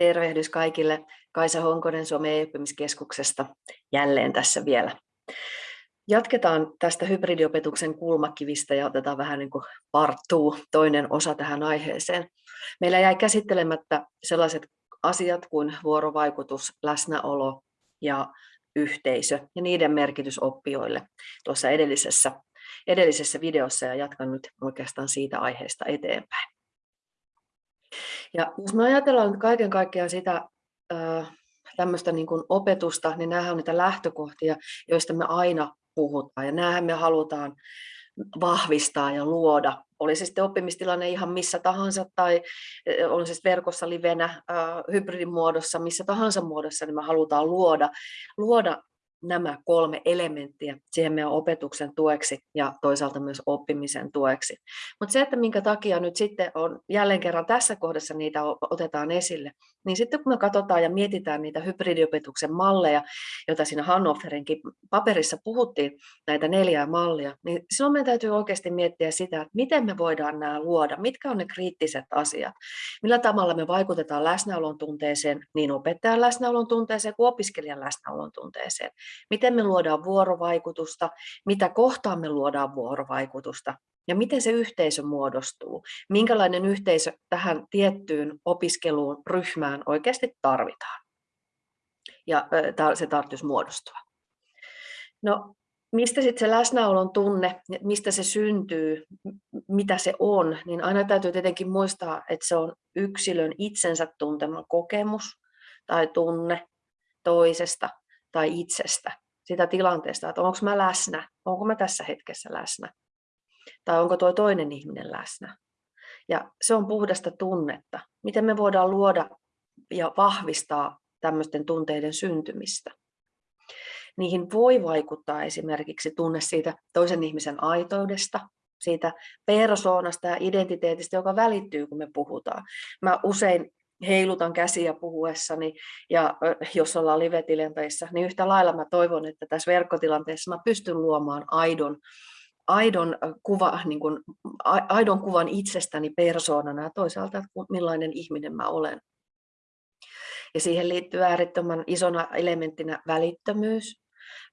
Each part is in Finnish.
Tervehdys kaikille. Kaisa Honkonen Suomen e-oppimiskeskuksesta jälleen tässä vielä. Jatketaan tästä hybridiopetuksen kulmakivistä ja otetaan vähän niin kuin partuu toinen osa tähän aiheeseen. Meillä jäi käsittelemättä sellaiset asiat kuin vuorovaikutus, läsnäolo ja yhteisö ja niiden merkitys oppijoille tuossa edellisessä, edellisessä videossa ja jatkan nyt oikeastaan siitä aiheesta eteenpäin. Ja jos me ajatellaan nyt kaiken kaikkiaan sitä tämmöistä niin kuin opetusta, niin nämähän on niitä lähtökohtia, joista me aina puhutaan. Ja näähän me halutaan vahvistaa ja luoda. Oli se sitten oppimistilanne ihan missä tahansa tai on se verkossa livenä, hybridimuodossa, missä tahansa muodossa, niin me halutaan luoda, luoda nämä kolme elementtiä siihen meidän opetuksen tueksi ja toisaalta myös oppimisen tueksi. Mutta se, että minkä takia nyt sitten on jälleen kerran tässä kohdassa niitä otetaan esille, niin sitten kun me katsotaan ja mietitään niitä hybridiopetuksen malleja, joita siinä Hannoferinkin paperissa puhuttiin, näitä neljää mallia, niin silloin meidän täytyy oikeasti miettiä sitä, että miten me voidaan nämä luoda, mitkä on ne kriittiset asiat, millä tavalla me vaikutetaan läsnäolon tunteeseen, niin opettajan läsnäolon tunteeseen kuin opiskelijan läsnäolon tunteeseen miten me luodaan vuorovaikutusta, mitä kohtaan me luodaan vuorovaikutusta ja miten se yhteisö muodostuu, minkälainen yhteisö tähän tiettyyn opiskeluun, ryhmään oikeasti tarvitaan. Ja se tarvitsisi muodostua. No, mistä sitten se läsnäolon tunne, mistä se syntyy, mitä se on, niin aina täytyy tietenkin muistaa, että se on yksilön itsensä tuntema kokemus tai tunne toisesta tai itsestä, sitä tilanteesta, että onko mä läsnä, onko mä tässä hetkessä läsnä, tai onko tuo toinen ihminen läsnä. Ja se on puhdasta tunnetta. Miten me voidaan luoda ja vahvistaa tämmöisten tunteiden syntymistä. Niihin voi vaikuttaa esimerkiksi tunne siitä toisen ihmisen aitoudesta, siitä persoonasta ja identiteetistä, joka välittyy, kun me puhutaan. Mä usein heilutan käsiä puhuessani ja jos ollaan live-tilanteissa, niin yhtä lailla mä toivon, että tässä verkkotilanteessa mä pystyn luomaan aidon, aidon, kuva, niin kuin, aidon kuvan itsestäni persoonana ja toisaalta, että millainen ihminen mä olen. Ja siihen liittyy äärettömän isona elementtinä välittömyys,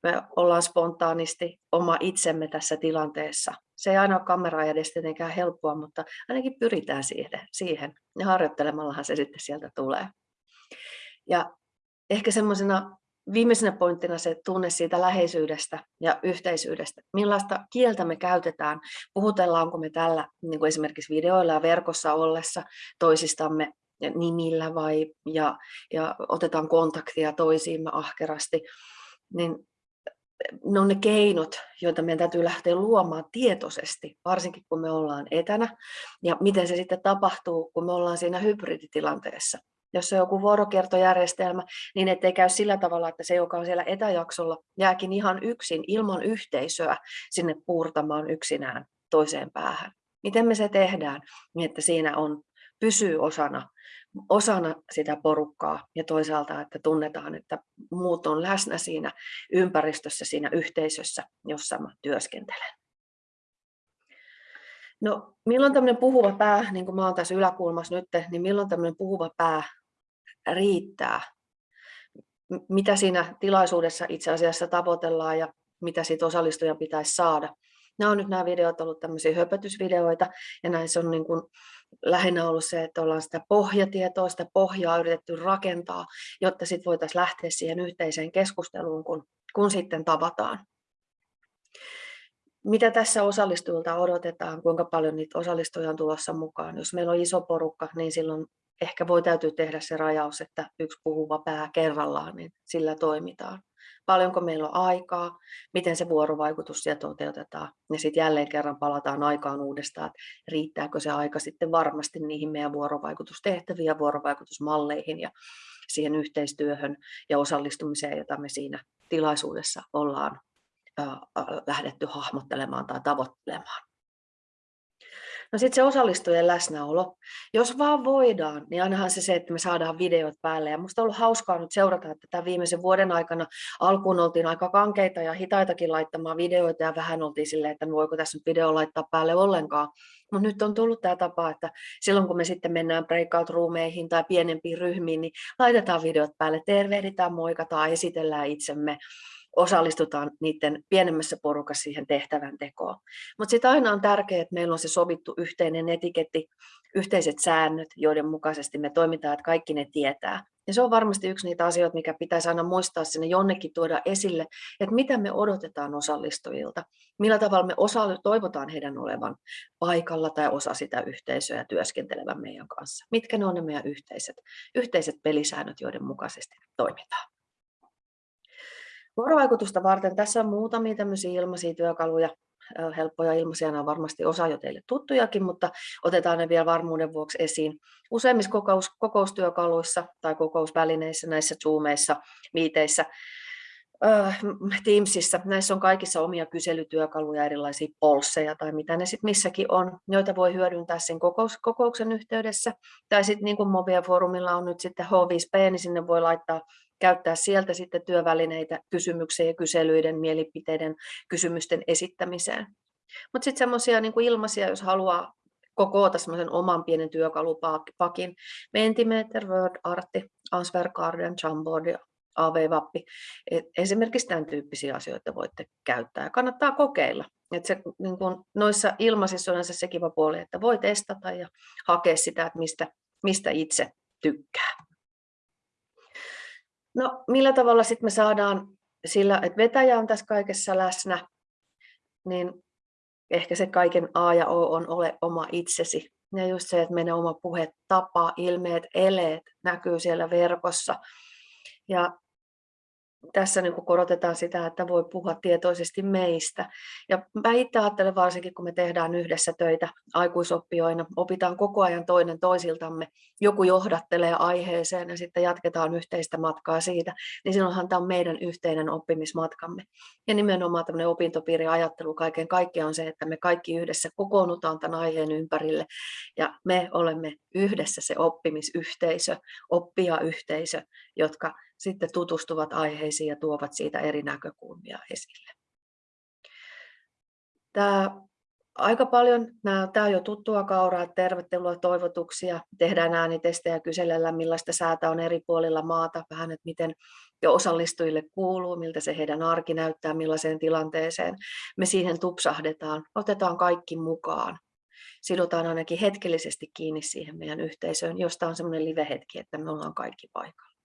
me ollaan spontaanisti oma itsemme tässä tilanteessa. Se ei aina ole kamera edes tietenkään helppoa, mutta ainakin pyritään siihen, siihen. ja harjoittelemallahan se sitten sieltä tulee. Ja ehkä semmoisena viimeisenä pointtina se tunne siitä läheisyydestä ja yhteisyydestä. Millaista kieltä me käytetään? Puhutellaanko me tällä niin kuin esimerkiksi videoilla ja verkossa ollessa toisistamme nimillä vai ja, ja otetaan kontaktia toisiimme ahkerasti, niin ne on ne keinot, joita meidän täytyy lähteä luomaan tietoisesti, varsinkin kun me ollaan etänä, ja miten se sitten tapahtuu, kun me ollaan siinä hybriditilanteessa. Jos on joku vuorokiertojärjestelmä, niin ettei käy sillä tavalla, että se, joka on siellä etäjaksolla, jääkin ihan yksin ilman yhteisöä sinne puurtamaan yksinään toiseen päähän. Miten me se tehdään, niin että siinä on, pysyy osana osana sitä porukkaa ja toisaalta, että tunnetaan, että muut on läsnä siinä ympäristössä, siinä yhteisössä, jossa mä työskentelen. No, milloin tämmöinen puhuva pää, niin kuin mä oon tässä yläkulmassa nyt, niin milloin tämmöinen puhuva pää riittää? Mitä siinä tilaisuudessa itse asiassa tavoitellaan ja mitä siitä osallistujan pitäisi saada? Nämä on nyt nämä videot ollut tämmöisiä höpötysvideoita ja näissä on niin kuin lähinnä ollut se, että ollaan sitä pohjatietoa, sitä pohjaa yritetty rakentaa, jotta sitten voitaisiin lähteä siihen yhteiseen keskusteluun, kun, kun sitten tavataan. Mitä tässä osallistujilta odotetaan, kuinka paljon niitä osallistujia on tulossa mukaan? Jos meillä on iso porukka, niin silloin ehkä voi täytyy tehdä se rajaus, että yksi puhuva pää kerrallaan, niin sillä toimitaan paljonko meillä on aikaa, miten se vuorovaikutus siellä toteutetaan. Ja sitten jälleen kerran palataan aikaan uudestaan, että riittääkö se aika sitten varmasti niihin meidän vuorovaikutustehtäviin ja vuorovaikutusmalleihin ja siihen yhteistyöhön ja osallistumiseen, jota me siinä tilaisuudessa ollaan lähdetty hahmottelemaan tai tavoittelemaan. No sitten se osallistujien läsnäolo. Jos vaan voidaan, niin ainahan se se, että me saadaan videot päälle. Ja musta on ollut hauskaa nyt seurata, että tämän viimeisen vuoden aikana alkuun oltiin aika kankeita ja hitaitakin laittamaan videoita ja vähän oltiin silleen, että voiko tässä nyt video laittaa päälle ollenkaan. Mutta nyt on tullut tämä tapa, että silloin kun me sitten mennään breakout-ruumeihin tai pienempiin ryhmiin, niin laitetaan videot päälle, tervehditään, moikataan, esitellään itsemme, osallistutaan niiden pienemmässä porukassa siihen tehtävän tekoon. Mutta sitten aina on tärkeää, että meillä on se sovittu yhteinen etiketti, yhteiset säännöt, joiden mukaisesti me toimitaan, että kaikki ne tietää. Ja se on varmasti yksi niitä asioita, mikä pitäisi aina muistaa sinne jonnekin tuoda esille, että mitä me odotetaan osallistujilta, millä tavalla me osa, toivotaan heidän olevan paikalla tai osa sitä yhteisöä työskentelevän meidän kanssa. Mitkä ne on ne meidän yhteiset, yhteiset pelisäännöt, joiden mukaisesti toimitaan. Vuorovaikutusta varten tässä on muutamia tämmöisiä ilmaisia työkaluja, helppoja ilmaisia, nämä on varmasti osa jo teille tuttujakin, mutta otetaan ne vielä varmuuden vuoksi esiin. Useimmissa kokous, kokoustyökaluissa tai kokousvälineissä, näissä Zoomeissa, miiteissä, Teamsissa, näissä on kaikissa omia kyselytyökaluja, erilaisia polseja tai mitä ne sitten missäkin on, joita voi hyödyntää sen kokous, kokouksen yhteydessä. Tai sitten niin kuin Movia Forumilla on nyt sitten H5P, niin sinne voi laittaa käyttää sieltä sitten työvälineitä kysymyksien ja kyselyiden, mielipiteiden, kysymysten esittämiseen. Mutta sitten semmoisia niin ilmaisia, jos haluaa kokoota semmoisen oman pienen työkalupakin, Mentimeter, Word, Artti, Answer Garden, Jamboard ja AV-vappi. Esimerkiksi tämän tyyppisiä asioita voitte käyttää ja kannattaa kokeilla. Et se, niin kun noissa ilmaisissa on se kiva puoli, että voi testata ja hakea sitä, että mistä, mistä itse tykkää. No millä tavalla sitten me saadaan sillä, että vetäjä on tässä kaikessa läsnä, niin ehkä se kaiken A ja O on ole oma itsesi. Ja just se, että meidän oma puhe, tapa, ilmeet, eleet näkyy siellä verkossa. Ja tässä niin korotetaan sitä, että voi puhua tietoisesti meistä. Ja mä itse ajattelen varsinkin, kun me tehdään yhdessä töitä aikuisoppijoina, opitaan koko ajan toinen toisiltamme, joku johdattelee aiheeseen ja sitten jatketaan yhteistä matkaa siitä, niin silloinhan tämä on meidän yhteinen oppimismatkamme. Ja nimenomaan tämmöinen opintopiiriajattelu kaiken kaikkiaan on se, että me kaikki yhdessä kokoonnutaan tämän aiheen ympärille ja me olemme yhdessä se oppimisyhteisö, oppijayhteisö, jotka sitten tutustuvat aiheisiin ja tuovat siitä eri näkökulmia esille. Tämä aika paljon, nämä, tämä on jo tuttua kauraa, tervetuloa toivotuksia, tehdään äänitestejä ja kysellään millaista säätä on eri puolilla maata, vähän, että miten jo osallistujille kuuluu, miltä se heidän arki näyttää, millaiseen tilanteeseen. Me siihen tupsahdetaan, otetaan kaikki mukaan, sidotaan ainakin hetkellisesti kiinni siihen meidän yhteisöön, josta on semmoinen live-hetki, että me ollaan kaikki paikalla.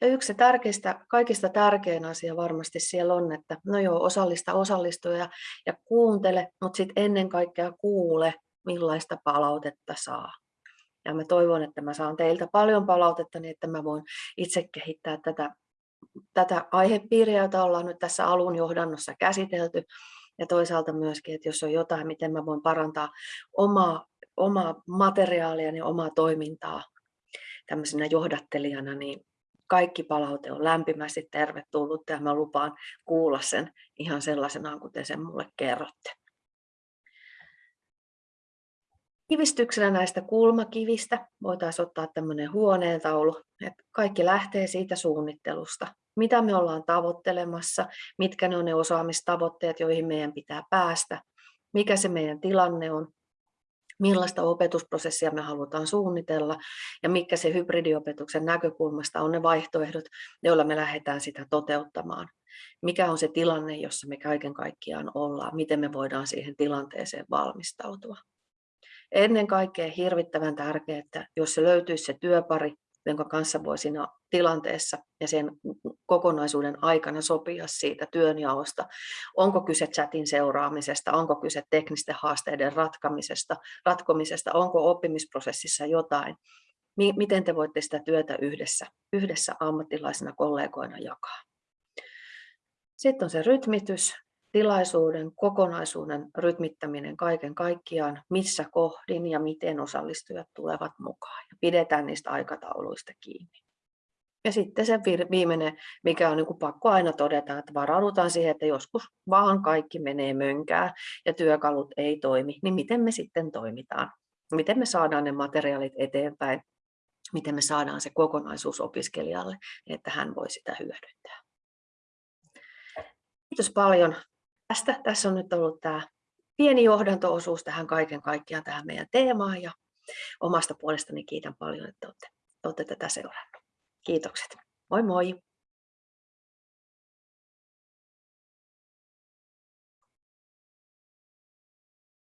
Ja yksi tärkeistä, kaikista tärkein asia varmasti siellä on, että no joo, osallista osallistuja ja kuuntele, mutta sitten ennen kaikkea kuule, millaista palautetta saa. Ja mä toivon, että mä saan teiltä paljon palautetta, niin että mä voin itse kehittää tätä, tätä aihepiiriä, jota ollaan nyt tässä alun johdannossa käsitelty. Ja toisaalta myöskin, että jos on jotain, miten mä voin parantaa omaa, omaa materiaalia ja omaa toimintaa tämmöisenä johdattelijana, niin kaikki palaute on lämpimästi tervetullut ja mä lupaan kuulla sen ihan sellaisenaan, kuten sen mulle kerrotte. Kivistyksenä näistä kulmakivistä voitaisiin ottaa tämmöinen huoneentaulu, että kaikki lähtee siitä suunnittelusta. Mitä me ollaan tavoittelemassa, mitkä ne on ne osaamistavoitteet, joihin meidän pitää päästä, mikä se meidän tilanne on, millaista opetusprosessia me halutaan suunnitella ja mikä se hybridiopetuksen näkökulmasta on ne vaihtoehdot, joilla me lähdetään sitä toteuttamaan. Mikä on se tilanne, jossa me kaiken kaikkiaan ollaan, miten me voidaan siihen tilanteeseen valmistautua. Ennen kaikkea hirvittävän tärkeää, että jos se löytyisi se työpari, jonka kanssa voi siinä tilanteessa ja sen kokonaisuuden aikana sopia siitä työnjaosta. Onko kyse chatin seuraamisesta, onko kyse teknisten haasteiden ratkamisesta, ratkomisesta, onko oppimisprosessissa jotain. Miten te voitte sitä työtä yhdessä, yhdessä ammattilaisina kollegoina jakaa. Sitten on se rytmitys, tilaisuuden kokonaisuuden rytmittäminen kaiken kaikkiaan, missä kohdin ja miten osallistujat tulevat mukaan. Ja pidetään niistä aikatauluista kiinni. Ja sitten se viimeinen, mikä on niin kuin pakko aina todeta, että varaudutaan siihen, että joskus vaan kaikki menee mönkää ja työkalut ei toimi, niin miten me sitten toimitaan? Miten me saadaan ne materiaalit eteenpäin? Miten me saadaan se kokonaisuus opiskelijalle, että hän voi sitä hyödyntää? Kiitos paljon tästä. Tässä on nyt ollut tämä pieni johdantoosuus tähän kaiken kaikkiaan tähän meidän teemaan ja omasta puolestani kiitän paljon, että olette, olette tätä seurannut. Kiitokset. Moi moi!